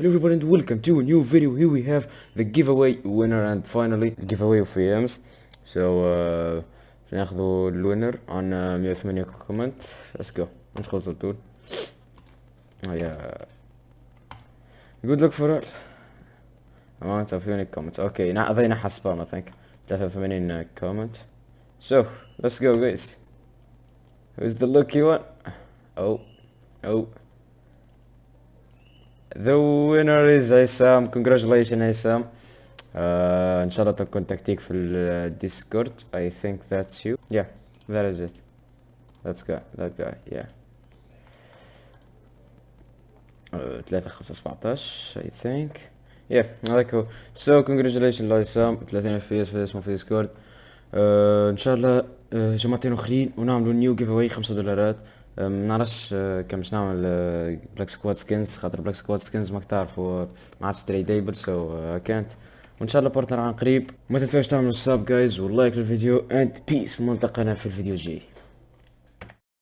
Hello everybody and welcome to a new video. Here we have the giveaway winner and finally the giveaway of VMs. So uh, ناخذوا الوينر عن 108 كومنت. Let's go. ندخل طول طول. Oh yeah. Good luck for all. Amount of unique comments. Okay, now هذين حسبان I think. 83 comment. So, let's go guys. Who's the lucky one? Oh. Oh. The winner is Aysam. Congratulations Aysam. Uh, ان شاء الله تكون تكتيك في الديسكورد. I think that's you. Yeah, that is it. That's guy. That guy. Yeah. Uh, 3 5 17 I think. Yeah, هذاك هو. So congratulations لأيسام 30 اف بي اس في اسمه في ديسكورد. Uh, ان شاء الله uh, جماعتين اخرين ونعملوا new giveaway 5 دولارات. ما نعرفش كان باش نعمل Black Squad skins خاطر Black Squad skins ماك تعرفوا ما عادش tradable so كانت وان شاء الله partner عن قريب ما تنساوش تعملوا ال sub guys وال like للفيديو and peace ملتقانا في الفيديو الجاي